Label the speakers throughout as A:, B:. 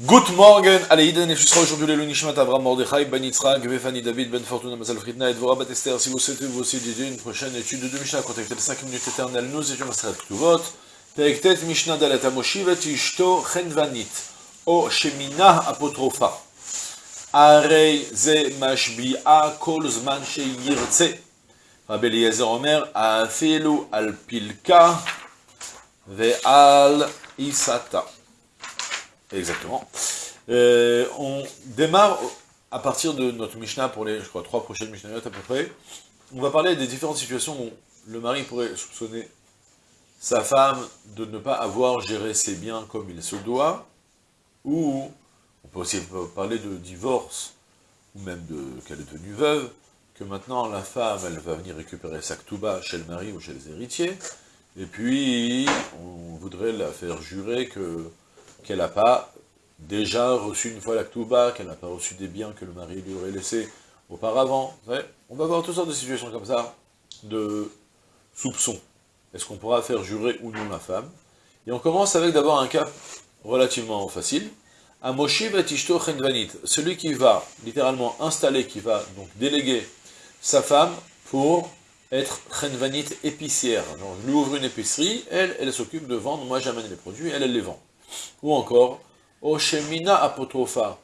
A: Good morning, allez, Iden et sera aujourd'hui le Nishmat Avram Mordechai, Ben Yitzhak, Befani David, Ben Fortuna, Mazal Fritna, et Dvorah Bat Esther. Si vous souhaitez vous aussi dédier une prochaine étude de Mishnah, contactez les 5 minutes éternelles, nous étions Masrat Ktuvot, Periktet Mishnah Dalet Amoshivet Ishto Chenvanit, O Shemina Apotropha, Arei Ze Mashbi'a Kol Zman Sheyirtze, Rabbi Eliezer Omer, Afilu Al Pilka, Ve'al Isata. Exactement. Euh, on démarre à partir de notre Mishnah pour les, je crois, trois prochaines Mishnahs à peu près. On va parler des différentes situations où le mari pourrait soupçonner sa femme de ne pas avoir géré ses biens comme il se doit, ou on peut aussi parler de divorce, ou même de qu'elle est devenue veuve, que maintenant la femme, elle va venir récupérer sa ktouba chez le mari ou chez les héritiers, et puis on voudrait la faire jurer que qu'elle n'a pas déjà reçu une fois la Ktouba, qu'elle n'a pas reçu des biens que le mari lui aurait laissés auparavant. On va voir toutes sortes de situations comme ça, de soupçons. Est-ce qu'on pourra faire jurer ou non la femme? Et on commence avec d'abord un cas relativement facile. Amoshiv et chenvanit, celui qui va littéralement installer, qui va donc déléguer sa femme pour être chenvanit épicière. Je lui ouvre une épicerie, elle, elle s'occupe de vendre, moi j'amène les produits, elle les vend. Ou encore, Oshemina apotropha,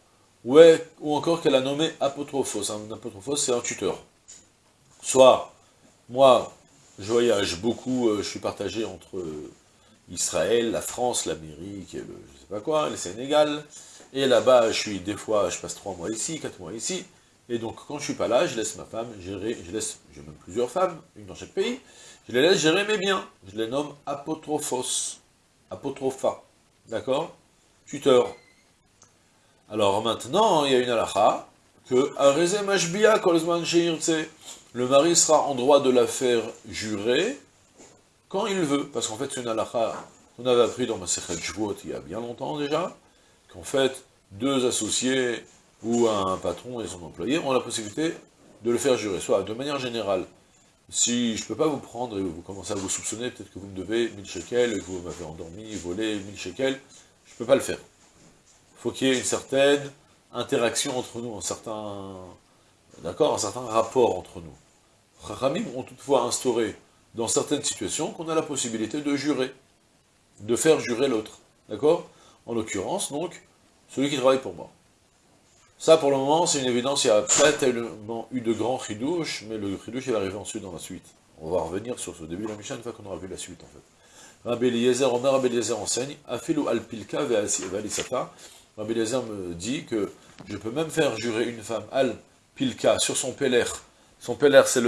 A: ouais, ou encore qu'elle a nommé apotrophos. Un apotrophos, c'est un tuteur. Soit, moi, je voyage beaucoup, euh, je suis partagé entre euh, Israël, la France, l'Amérique, et le je sais pas quoi, le Sénégal, et là-bas, je suis des fois, je passe trois mois ici, quatre mois ici, et donc quand je suis pas là, je laisse ma femme gérer, je laisse, j'ai même plusieurs femmes, une dans chaque pays, je les laisse gérer mes biens, je les nomme apotrophos, apotropha, d'accord? Tuteur. Alors maintenant, il y a une halakha, que le mari sera en droit de la faire jurer quand il veut, parce qu'en fait c'est une halakha qu'on avait appris dans ma Sechet Jvuot il y a bien longtemps déjà, qu'en fait deux associés ou un patron et son employé ont la possibilité de le faire jurer, soit de manière générale, si je ne peux pas vous prendre et vous commencez à vous soupçonner, peut-être que vous me devez 1000 shekels, que vous m'avez endormi, volé 1000 shekels, ne peux pas le faire. Il faut qu'il y ait une certaine interaction entre nous, un certain, d'accord, un certain rapport entre nous. Ramim ont toutefois instauré, dans certaines situations, qu'on a la possibilité de jurer, de faire jurer l'autre, d'accord? En l'occurrence, donc, celui qui travaille pour moi. Ça, pour le moment, c'est une évidence, il n'y a pas tellement eu de grands chidouches, mais le chidouche, il va arriver ensuite dans la suite. On va revenir sur ce début de la Mishnah une fois qu'on aura vu la suite, en fait. Rabbi Eliezer, Omer Rabbi Eliezer enseigne, Afilu al-pilka ve'alisata. Rabbi Eliezer me dit que je peux même faire jurer une femme al-pilka sur son peler. Son peler, c'est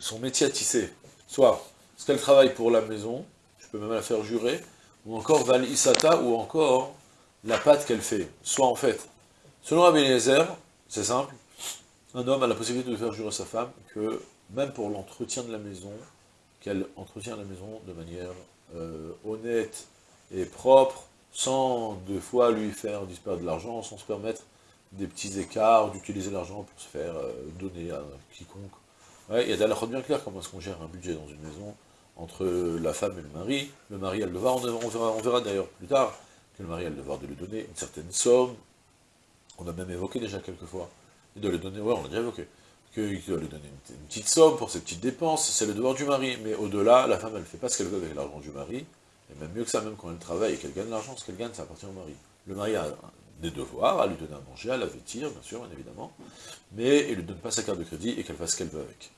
A: son métier à tisser. Soit ce qu'elle travaille pour la maison, je peux même la faire jurer, ou encore val-isata, ou encore la pâte qu'elle fait. Soit en fait, selon Rabbi c'est simple, un homme a la possibilité de faire jurer sa femme que même pour l'entretien de la maison, qu'elle entretient la maison de manière euh, honnête et propre, sans deux fois lui faire disparaître de l'argent, sans se permettre des petits écarts, d'utiliser l'argent pour se faire euh, donner à quiconque. Il y a halachot bien clair comment est-ce qu'on gère un budget dans une maison, entre la femme et le mari? Le mari a le devoir, on verra d'ailleurs plus tard, que le mari a le devoir de lui donner une certaine somme, on a même évoqué déjà quelques fois, et de lui donner, ouais, on a déjà évoqué, qu'il doit lui donner une, petite somme pour ses petites dépenses, c'est le devoir du mari, mais au-delà, la femme, elle ne fait pas ce qu'elle veut avec l'argent du mari, et même mieux que ça, même quand elle travaille et qu'elle gagne l'argent, ce qu'elle gagne, ça appartient au mari. Le mari a des devoirs, à lui donner à manger, à la vêtir, bien sûr, bien évidemment, mais il ne lui donne pas sa carte de crédit et qu'elle fasse ce qu'elle veut avec.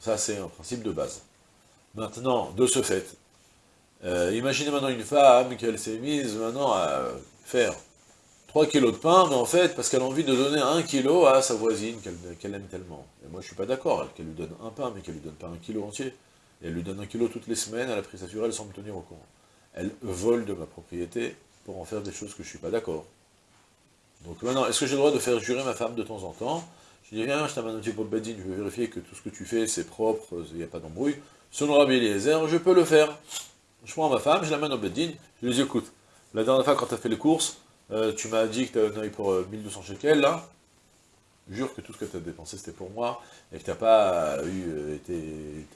A: Ça, c'est un principe de base. Maintenant, de ce fait, euh, imaginez maintenant une femme qu'elle s'est mise maintenant à faire 3 kilos de pain, mais en fait, parce qu'elle a envie de donner 1 kilo à sa voisine qu'elle aime tellement. Et moi, je suis pas d'accord, qu'elle lui donne un pain, mais qu'elle lui donne pas un kilo entier. Et elle lui donne un kilo toutes les semaines, elle a pris sa elle sans me tenir au courant. Elle vole de ma propriété pour en faire des choses que je suis pas d'accord. Donc maintenant, est-ce que j'ai le droit de faire jurer ma femme de temps en temps? Je dis, viens, je t'amène un petit peu badine, je veux vérifier que tout ce que tu fais, c'est propre, il n'y a pas d'embrouille. Selon Rabbi Eliezer, je peux le faire. Je prends ma femme, je l'amène au bedin, je lui dis, écoute, la dernière fois quand tu as fait les courses, euh, tu m'as dit que tu avais un pour 1200 euh, shekels, jure que tout ce que tu as dépensé c'était pour moi, et que tu n'as pas eu, euh, été,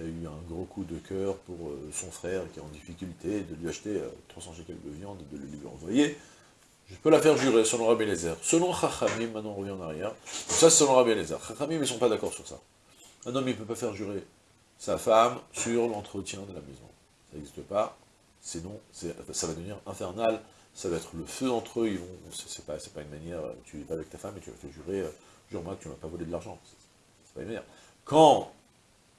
A: as eu un gros coup de cœur pour son frère qui est en difficulté, de lui acheter 300 shekels de viande et de lui envoyer. je peux la faire jurer selon Rabbi Eliezer. Selon Chachamim, maintenant on revient en arrière, ça c'est selon Rabbi Eliezer. Chachamim, ils ne sont pas d'accord sur ça. Un homme, il ne peut pas faire jurer sa femme sur l'entretien de la maison. Ça n'existe pas, sinon ça va devenir infernal, ça va être le feu entre eux, ils vont, c'est pas, pas une manière, tu es pas avec ta femme et tu vas faire jurer, euh, jure-moi que tu ne vas pas voler de l'argent. C'est pas une manière. Quand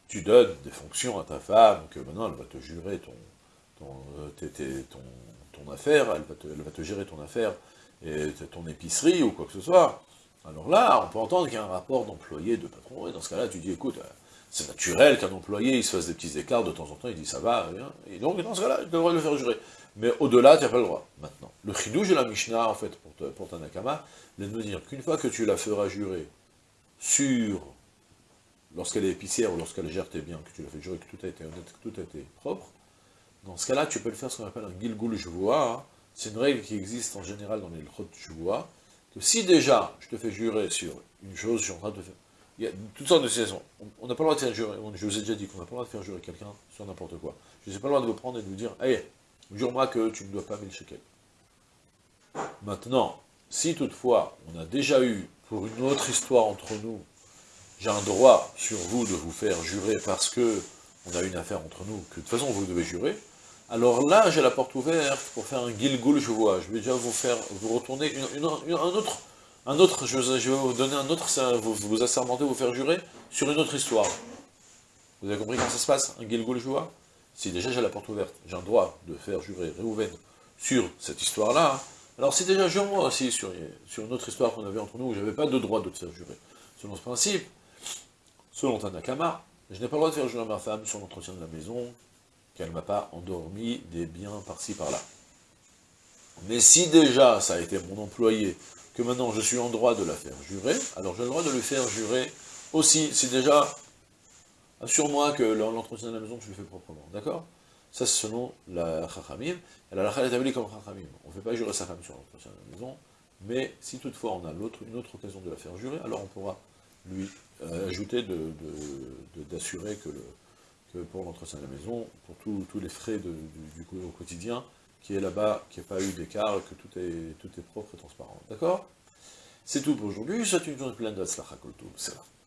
A: tu donnes des fonctions à ta femme, que maintenant elle va te jurer ton, euh, ton, affaire, elle va, te, elle va, te, gérer ton affaire, et ton épicerie ou quoi que ce soit, alors là, on peut entendre qu'il y a un rapport d'employé, de patron, et dans ce cas-là, tu dis, écoute, euh, c'est naturel qu'un employé, il se fasse des petits écarts de temps en temps, il dit, ça va, rien, et donc, dans ce cas-là, tu devrais le faire jurer. Mais au-delà, tu n'as pas le droit, maintenant. Le chidouj de la Mishnah, en fait, pour, pour ta Nakama, de me dire qu'une fois que tu la feras jurer sur, lorsqu'elle est épicière ou lorsqu'elle gère tes biens, que tu la fais jurer que tout a été honnête, que tout a été propre, dans ce cas-là, tu peux le faire ce qu'on appelle un gilgul vois. c'est une règle qui existe en général dans les chot vois, que si déjà, je te fais jurer sur une chose, je suis en train de faire... Il y a toutes sortes de situations. On n'a pas le droit de faire jurer, je vous ai déjà dit qu'on n'a pas le droit de faire jurer quelqu'un sur n'importe quoi. Je n'ai pas le droit de vous prendre et de vous dire, hey, jure-moi que tu ne dois pas 1000 shekels. Maintenant, si toutefois, on a déjà eu, pour une autre histoire entre nous, j'ai un droit sur vous de vous faire jurer parce que on a une affaire entre nous, que de toute façon vous devez jurer, alors là, j'ai la porte ouverte pour faire un gilgul, je vois. Je vais déjà vous faire, vous retourner un autre, un autre, je, vais vous donner un autre, vous, assermenter, vous faire jurer sur une autre histoire. Vous avez compris comment ça se passe, un gilgul, je vois? Si déjà j'ai la porte ouverte, j'ai un droit de faire jurer Réhouven sur cette histoire-là, alors si déjà jure-moi aussi sur, sur, une autre histoire qu'on avait entre nous, où j'avais pas de droit de te faire jurer. Selon ce principe, selon Tanakama, je n'ai pas le droit de faire jurer ma femme sur l'entretien de la maison, qu'elle m'a pas endormi des biens par-ci par-là. Mais si déjà ça a été mon employé, que maintenant je suis en droit de la faire jurer, alors j'ai le droit de le faire jurer aussi, si déjà, assure-moi que l'entretien de la maison, tu le fais proprement, d'accord? Ça c'est selon la Chachamim, et la Chachamim est établie comme Chachamim. On ne fait pas jurer sa femme sur l'entretien de la maison, mais si toutefois on a une autre occasion de la faire jurer, alors on pourra lui euh, ajouter d'assurer que pour l'entretien de la maison, pour tous les frais du, au quotidien, qui est là-bas, qu'il n'y a pas eu d'écart, que tout est, propre et transparent. D'accord? C'est tout pour aujourd'hui, je souhaite une journée pleine de Hatzlacha Koltou. C'est